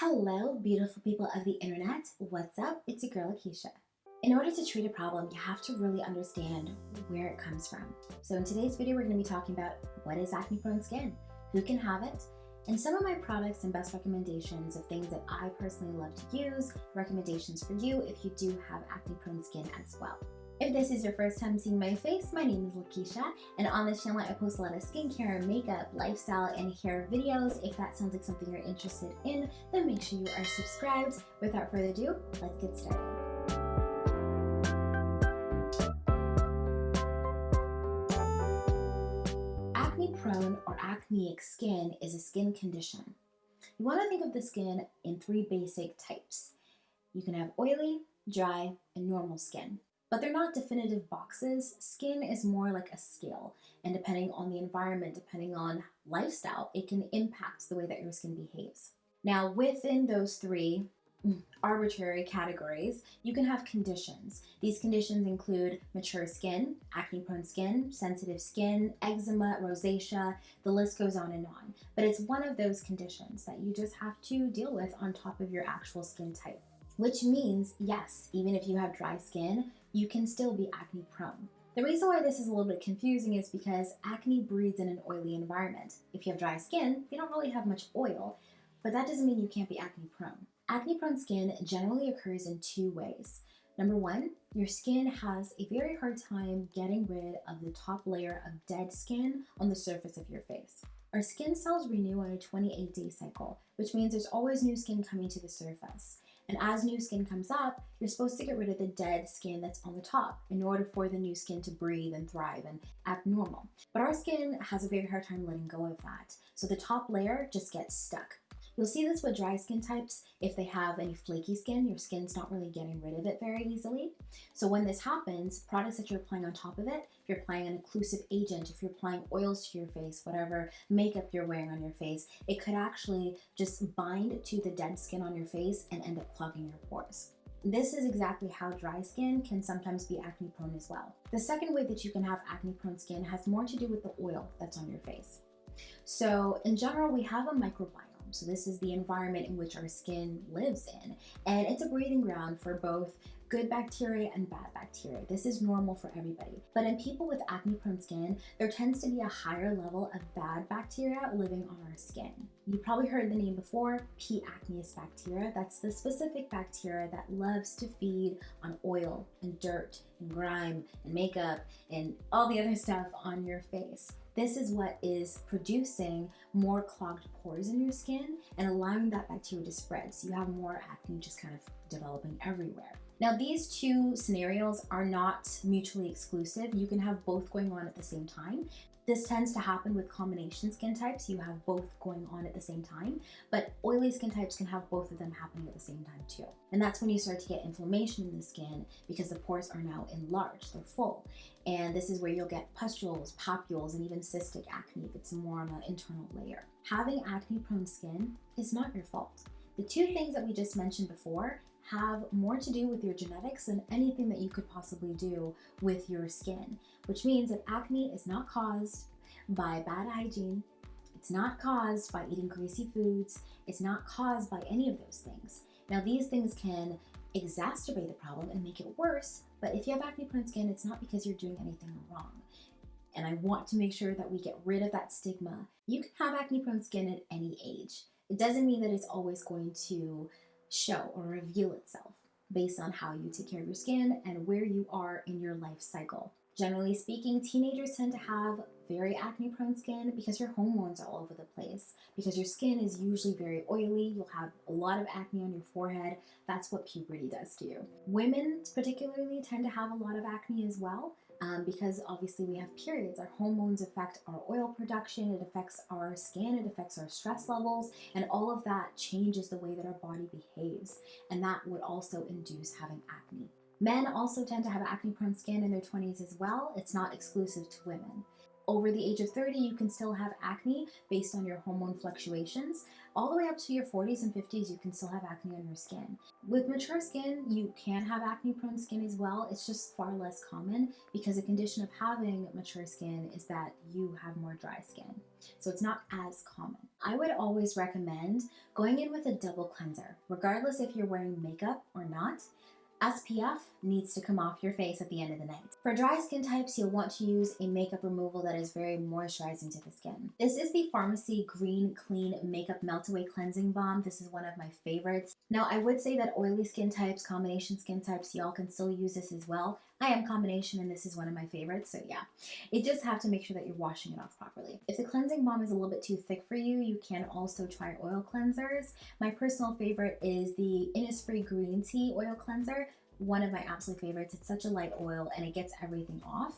Hello, beautiful people of the internet. What's up? It's your girl, Akeisha. In order to treat a problem, you have to really understand where it comes from. So in today's video, we're going to be talking about what is acne prone skin, who can have it, and some of my products and best recommendations of things that I personally love to use, recommendations for you if you do have acne prone skin as well. If this is your first time seeing my face, my name is Lakeisha, and on this channel I post a lot of skincare, makeup, lifestyle, and hair videos. If that sounds like something you're interested in, then make sure you are subscribed. Without further ado, let's get started. Acne prone or acneic skin is a skin condition. You want to think of the skin in three basic types. You can have oily, dry, and normal skin but they're not definitive boxes. Skin is more like a scale, and depending on the environment, depending on lifestyle, it can impact the way that your skin behaves. Now, within those three mm, arbitrary categories, you can have conditions. These conditions include mature skin, acne-prone skin, sensitive skin, eczema, rosacea, the list goes on and on. But it's one of those conditions that you just have to deal with on top of your actual skin type. Which means, yes, even if you have dry skin, you can still be acne prone. The reason why this is a little bit confusing is because acne breeds in an oily environment. If you have dry skin, you don't really have much oil, but that doesn't mean you can't be acne prone. Acne prone skin generally occurs in two ways. Number one, your skin has a very hard time getting rid of the top layer of dead skin on the surface of your face. Our skin cells renew on a 28 day cycle, which means there's always new skin coming to the surface. And as new skin comes up, you're supposed to get rid of the dead skin that's on the top in order for the new skin to breathe and thrive and act normal. But our skin has a very hard time letting go of that. So the top layer just gets stuck. You'll see this with dry skin types. If they have any flaky skin, your skin's not really getting rid of it very easily. So when this happens, products that you're applying on top of it, if you're applying an occlusive agent, if you're applying oils to your face, whatever makeup you're wearing on your face, it could actually just bind to the dead skin on your face and end up clogging your pores. This is exactly how dry skin can sometimes be acne prone as well. The second way that you can have acne prone skin has more to do with the oil that's on your face. So in general, we have a microbiome so this is the environment in which our skin lives in. And it's a breeding ground for both good bacteria and bad bacteria. This is normal for everybody. But in people with acne prone skin, there tends to be a higher level of bad bacteria living on our skin. You probably heard the name before, P. acnes bacteria. That's the specific bacteria that loves to feed on oil and dirt and grime and makeup and all the other stuff on your face. This is what is producing more clogged pores in your skin and allowing that bacteria to spread. So you have more acne just kind of developing everywhere. Now these two scenarios are not mutually exclusive. You can have both going on at the same time. This tends to happen with combination skin types. You have both going on at the same time, but oily skin types can have both of them happening at the same time too. And that's when you start to get inflammation in the skin because the pores are now enlarged, they're full. And this is where you'll get pustules, papules, and even cystic acne if it's more on an internal layer. Having acne prone skin is not your fault. The two things that we just mentioned before have more to do with your genetics than anything that you could possibly do with your skin, which means that acne is not caused by bad hygiene, it's not caused by eating greasy foods, it's not caused by any of those things. Now these things can exacerbate the problem and make it worse, but if you have acne prone skin, it's not because you're doing anything wrong. And I want to make sure that we get rid of that stigma. You can have acne prone skin at any age. It doesn't mean that it's always going to show or reveal itself based on how you take care of your skin and where you are in your life cycle. Generally speaking, teenagers tend to have very acne prone skin because your hormones are all over the place. Because your skin is usually very oily, you'll have a lot of acne on your forehead. That's what puberty does to you. Women particularly tend to have a lot of acne as well um, because obviously we have periods. Our hormones affect our oil production, it affects our skin, it affects our stress levels, and all of that changes the way that our body behaves. And that would also induce having acne. Men also tend to have acne prone skin in their 20s as well. It's not exclusive to women. Over the age of 30, you can still have acne based on your hormone fluctuations. All the way up to your 40s and 50s, you can still have acne on your skin. With mature skin, you can have acne prone skin as well. It's just far less common because a condition of having mature skin is that you have more dry skin. So it's not as common. I would always recommend going in with a double cleanser, regardless if you're wearing makeup or not. SPF needs to come off your face at the end of the night. For dry skin types, you'll want to use a makeup removal that is very moisturizing to the skin. This is the Farmacy Green Clean Makeup Melt Away Cleansing Balm. This is one of my favorites. Now, I would say that oily skin types, combination skin types, y'all can still use this as well. I am combination and this is one of my favorites, so yeah. You just have to make sure that you're washing it off properly. If the cleansing balm is a little bit too thick for you, you can also try oil cleansers. My personal favorite is the Innisfree Green Tea Oil Cleanser one of my absolute favorites. It's such a light oil and it gets everything off.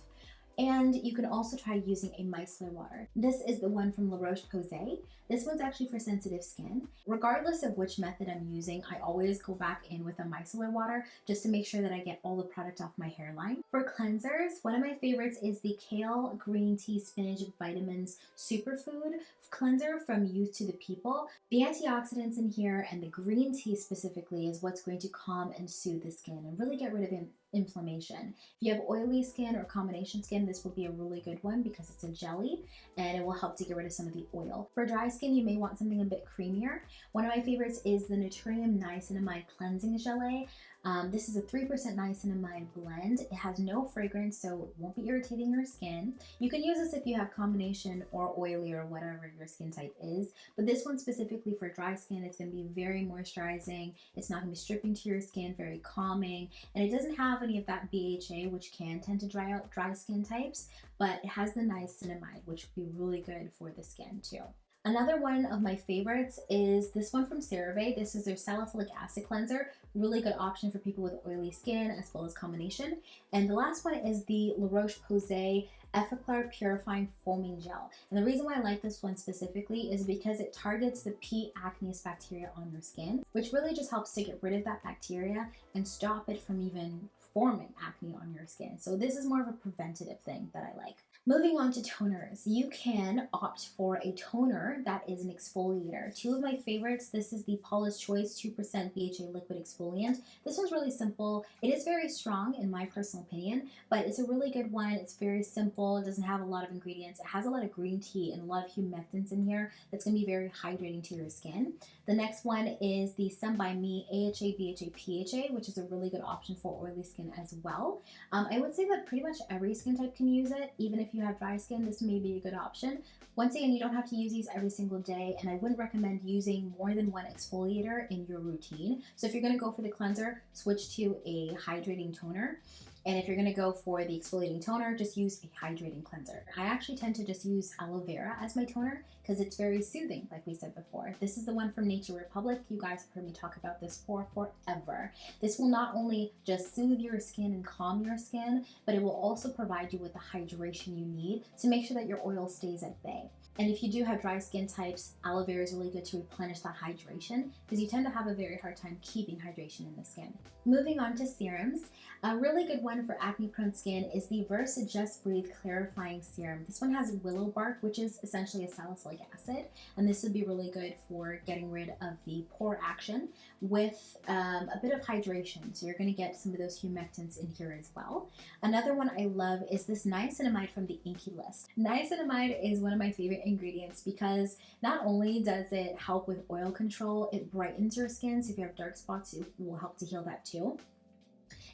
And you can also try using a micellar water. This is the one from La Roche-Posay. This one's actually for sensitive skin. Regardless of which method I'm using, I always go back in with a micellar water just to make sure that I get all the product off my hairline. For cleansers, one of my favorites is the Kale Green Tea Spinach Vitamins Superfood cleanser from Youth to the People. The antioxidants in here and the green tea specifically is what's going to calm and soothe the skin and really get rid of inflammation. If you have oily skin or combination skin, this will be a really good one because it's a jelly and it will help to get rid of some of the oil. For dry skin, you may want something a bit creamier. One of my favorites is the Naturium Niacinamide Cleansing Gelée. Um, this is a 3% niacinamide blend. It has no fragrance, so it won't be irritating your skin. You can use this if you have combination or oily or whatever your skin type is, but this one specifically for dry skin, it's gonna be very moisturizing. It's not gonna be stripping to your skin, very calming, and it doesn't have any of that BHA, which can tend to dry out dry skin types, but it has the niacinamide, which would be really good for the skin too. Another one of my favorites is this one from CeraVe. This is their salicylic acid cleanser. Really good option for people with oily skin as well as combination. And the last one is the La Roche-Posay Effaclar Purifying Foaming Gel. And the reason why I like this one specifically is because it targets the P. acnes bacteria on your skin, which really just helps to get rid of that bacteria and stop it from even forming acne on your skin. So this is more of a preventative thing that I like. Moving on to toners, you can opt for a toner that is an exfoliator. Two of my favorites, this is the Paula's Choice 2% BHA liquid exfoliant. This one's really simple. It is very strong in my personal opinion, but it's a really good one. It's very simple. It doesn't have a lot of ingredients. It has a lot of green tea and a lot of humectants in here that's going to be very hydrating to your skin. The next one is the Some By Mi AHA BHA PHA, which is a really good option for oily skin as well. Um, I would say that pretty much every skin type can use it, even if you have dry skin, this may be a good option. Once again, you don't have to use these every single day, and I wouldn't recommend using more than one exfoliator in your routine. So if you're gonna go for the cleanser, switch to a hydrating toner. And if you're gonna go for the exfoliating toner, just use a hydrating cleanser. I actually tend to just use aloe vera as my toner because it's very soothing, like we said before. This is the one from Nature Republic. You guys have heard me talk about this for forever. This will not only just soothe your skin and calm your skin, but it will also provide you with the hydration you need to make sure that your oil stays at bay. And if you do have dry skin types, aloe vera is really good to replenish that hydration because you tend to have a very hard time keeping hydration in the skin. Moving on to serums, a really good one for acne prone skin is the Versed Just Breathe Clarifying Serum. This one has willow bark, which is essentially a salicylic acid, and this would be really good for getting rid of the pore action with um, a bit of hydration. So you're gonna get some of those humectants in here as well. Another one I love is this niacinamide from the INKEY List. Niacinamide is one of my favorite ingredients because not only does it help with oil control, it brightens your skin. So if you have dark spots, it will help to heal that too.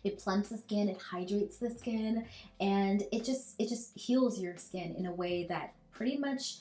It plumps the skin, it hydrates the skin, and it just it just heals your skin in a way that pretty much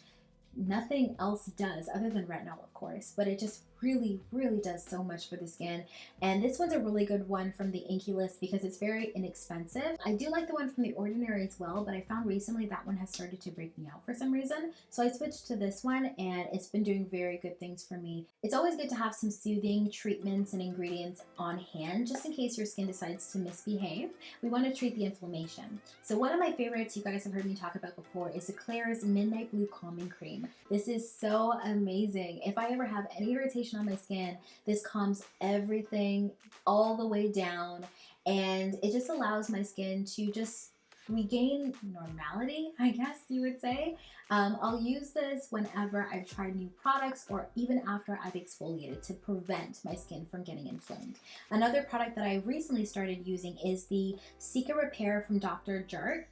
nothing else does other than retinol of course but it just really, really does so much for the skin. And this one's a really good one from the INKEY list because it's very inexpensive. I do like the one from The Ordinary as well, but I found recently that one has started to break me out for some reason. So I switched to this one and it's been doing very good things for me. It's always good to have some soothing treatments and ingredients on hand just in case your skin decides to misbehave. We want to treat the inflammation. So one of my favorites you guys have heard me talk about before is the Klairs Midnight Blue Calming Cream. This is so amazing. If I ever have any irritation on my skin. This calms everything all the way down and it just allows my skin to just regain normality, I guess you would say. Um, I'll use this whenever I've tried new products or even after I've exfoliated to prevent my skin from getting inflamed. Another product that I recently started using is the Cicapair from Dr. Jart.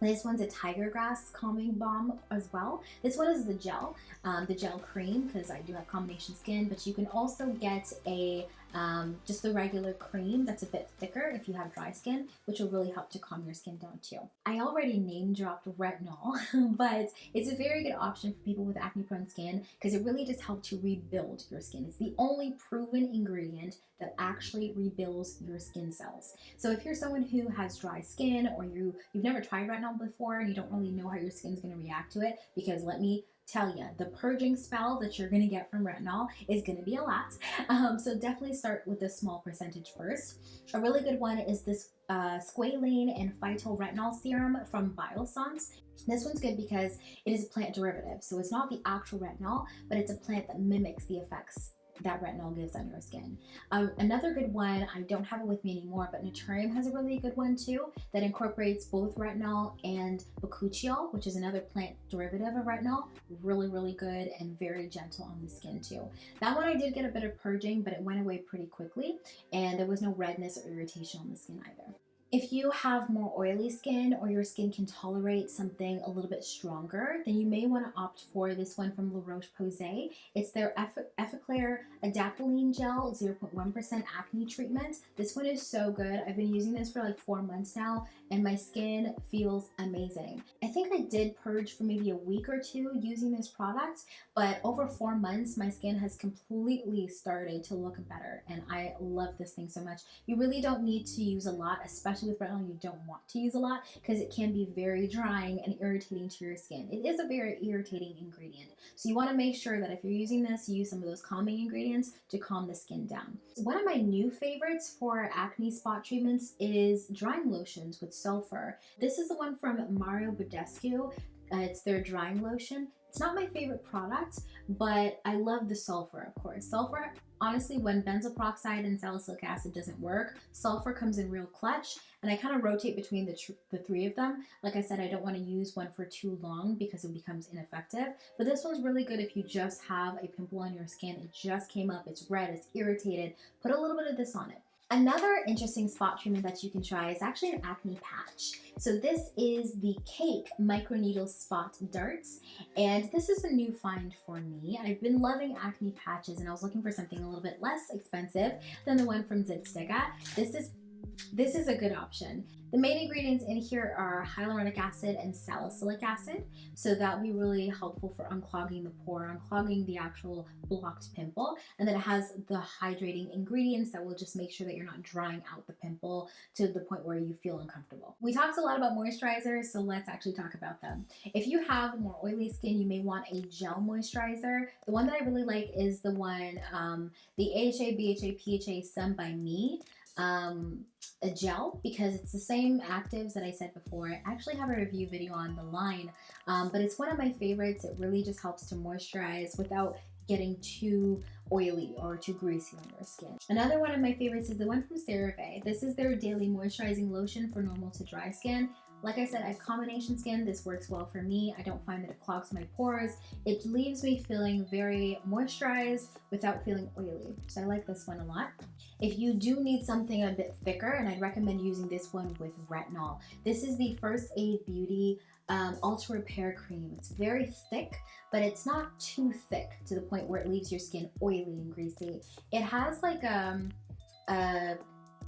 This one's a tiger grass calming balm as well. This one is the gel, um, the gel cream, because I do have combination skin, but you can also get a um, just the regular cream that's a bit thicker if you have dry skin, which will really help to calm your skin down too. I already name dropped retinol, but it's a very good option for people with acne prone skin because it really just helps to rebuild your skin. It's the only proven ingredient that actually rebuilds your skin cells. So if you're someone who has dry skin or you, you've never tried retinol before and you don't really know how your skin's gonna react to it, because let me tell you, the purging spell that you're gonna get from retinol is gonna be a lot. Um, so definitely start with a small percentage first. A really good one is this uh, squalane and phytoretinol serum from Biossance. This one's good because it is a plant derivative. So it's not the actual retinol, but it's a plant that mimics the effects that retinol gives on your skin. Um, another good one, I don't have it with me anymore, but Naturium has a really good one too that incorporates both retinol and bakuchiol, which is another plant derivative of retinol. Really, really good and very gentle on the skin too. That one I did get a bit of purging, but it went away pretty quickly and there was no redness or irritation on the skin either. If you have more oily skin or your skin can tolerate something a little bit stronger, then you may want to opt for this one from La Roche-Posay. It's their Effaclar Adapalene Gel 0.1% Acne Treatment. This one is so good. I've been using this for like four months now and my skin feels amazing. I think I did purge for maybe a week or two using this product, but over four months, my skin has completely started to look better and I love this thing so much. You really don't need to use a lot, especially especially with retinol you don't want to use a lot because it can be very drying and irritating to your skin. It is a very irritating ingredient. So you want to make sure that if you're using this, use some of those calming ingredients to calm the skin down. One of my new favorites for acne spot treatments is drying lotions with sulfur. This is the one from Mario Badescu. Uh, it's their drying lotion. It's not my favorite product, but I love the sulfur, of course. Sulfur, honestly, when benzoyl peroxide and salicylic acid doesn't work, sulfur comes in real clutch, and I kind of rotate between the, the three of them. Like I said, I don't want to use one for too long because it becomes ineffective, but this one's really good if you just have a pimple on your skin. It just came up, it's red, it's irritated. Put a little bit of this on it. Another interesting spot treatment that you can try is actually an acne patch. So this is the Cake Microneedle Spot Darts, and this is a new find for me. I've been loving acne patches, and I was looking for something a little bit less expensive than the one from ZitSticka. This is this is a good option. The main ingredients in here are hyaluronic acid and salicylic acid, so that will be really helpful for unclogging the pore, unclogging the actual blocked pimple, and then it has the hydrating ingredients that will just make sure that you're not drying out the pimple to the point where you feel uncomfortable. We talked a lot about moisturizers, so let's actually talk about them. If you have more oily skin, you may want a gel moisturizer. The one that I really like is the one, um, the AHA, BHA, PHA Some By Mi um, a gel because it's the same actives that I said before. I actually have a review video on the line, um, but it's one of my favorites. It really just helps to moisturize without getting too oily or too greasy on your skin. Another one of my favorites is the one from CeraVe. This is their daily moisturizing lotion for normal to dry skin. Like I said, I have combination skin. This works well for me. I don't find that it clogs my pores. It leaves me feeling very moisturized without feeling oily. So I like this one a lot. If you do need something a bit thicker, and I'd recommend using this one with retinol. This is the First Aid Beauty um, Ultra Repair Cream. It's very thick, but it's not too thick to the point where it leaves your skin oily and greasy. It has like um, a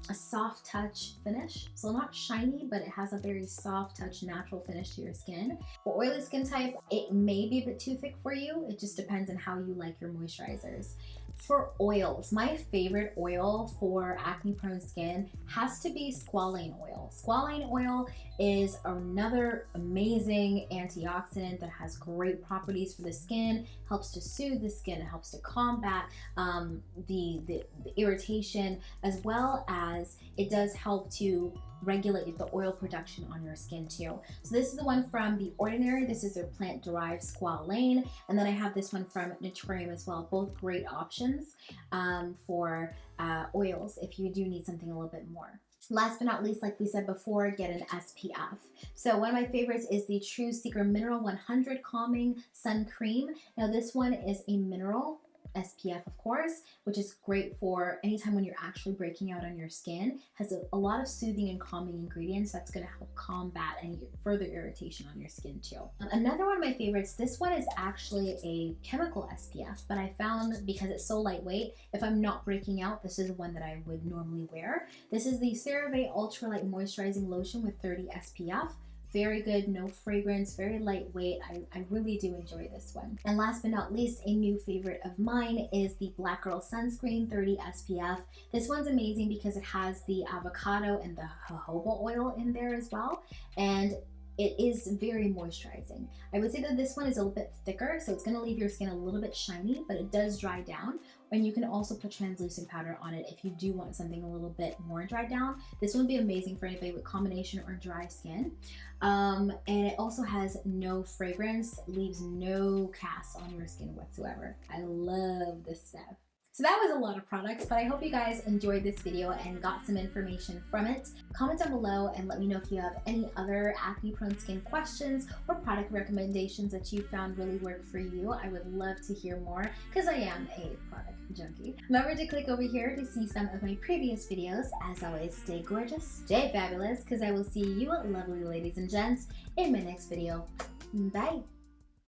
a soft touch finish. So not shiny, but it has a very soft touch, natural finish to your skin. For oily skin type, it may be a bit too thick for you. It just depends on how you like your moisturizers. For oils, my favorite oil for acne prone skin has to be squalane oil. Squalane oil is another amazing antioxidant that has great properties for the skin, helps to soothe the skin, helps to combat um, the, the, the irritation, as well as it does help to regulate the oil production on your skin too. So this is the one from The Ordinary. This is their plant-derived squalane. And then I have this one from Naturium as well. Both great options um, for uh, oils if you do need something a little bit more. Last but not least, like we said before, get an SPF. So one of my favorites is the True Secret Mineral 100 Calming Sun Cream. Now this one is a mineral SPF, of course, which is great for anytime when you're actually breaking out on your skin. Has a, a lot of soothing and calming ingredients that's going to help combat any further irritation on your skin too. Um, another one of my favorites, this one is actually a chemical SPF, but I found because it's so lightweight, if I'm not breaking out, this is one that I would normally wear. This is the CeraVe Ultralight Moisturizing Lotion with 30 SPF very good, no fragrance, very lightweight. I, I really do enjoy this one. And last but not least, a new favorite of mine is the Black Girl Sunscreen 30 SPF. This one's amazing because it has the avocado and the jojoba oil in there as well. And it is very moisturizing. I would say that this one is a little bit thicker, so it's gonna leave your skin a little bit shiny, but it does dry down. And you can also put translucent powder on it if you do want something a little bit more dried down. This would be amazing for anybody with combination or dry skin. Um, and it also has no fragrance, leaves no cast on your skin whatsoever. I love this stuff. So that was a lot of products, but I hope you guys enjoyed this video and got some information from it. Comment down below and let me know if you have any other acne prone skin questions or product recommendations that you found really work for you. I would love to hear more because I am a product junkie. Remember to click over here to see some of my previous videos. As always, stay gorgeous, stay fabulous, because I will see you lovely ladies and gents in my next video. Bye!